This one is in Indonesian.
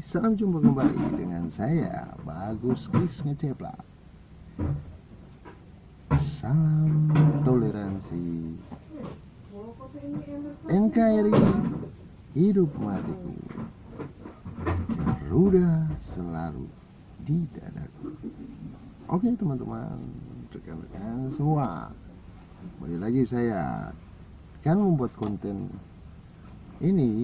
Salam jumpa kembali dengan saya Bagus Kris Ngeceplak Salam toleransi. NKRI Hidup matiku. Garuda selalu di dadaku. Oke teman-teman Rekan-rekan semua. Kembali lagi saya Kan membuat konten ini